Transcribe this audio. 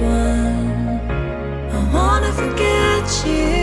I. I wanna forget you,